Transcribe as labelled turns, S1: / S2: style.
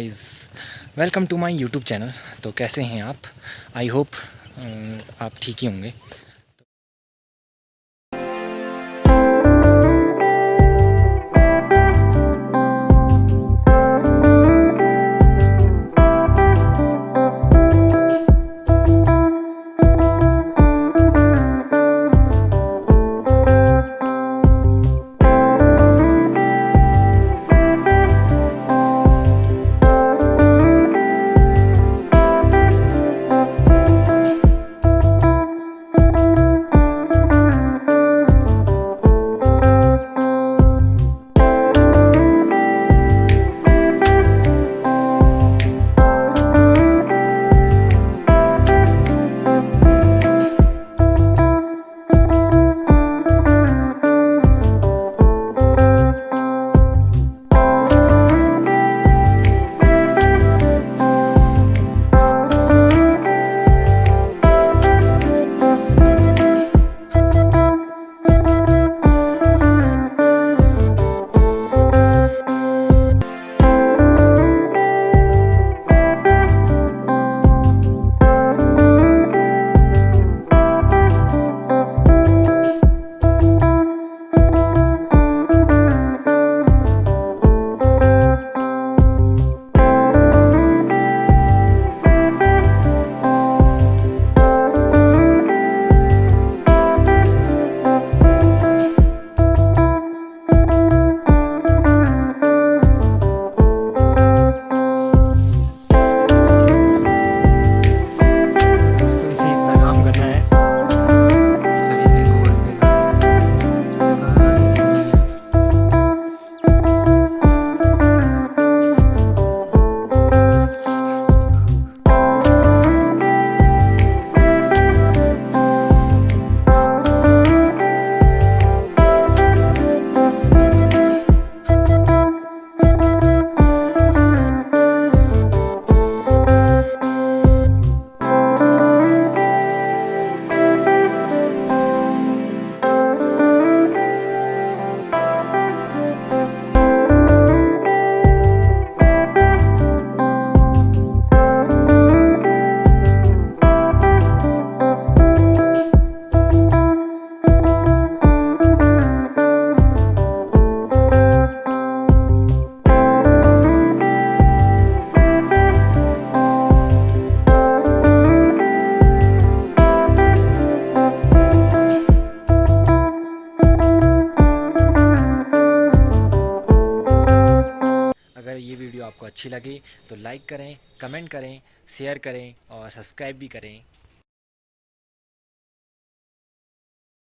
S1: Guys welcome to my YouTube channel तो कैसे हैं आप? आई होप आप ठीक ही होंगे। वीडियो आपको अच्छी लगी तो लाइक करें, कमेंट करें, शेयर करें और सब्सक्राइब भी करें।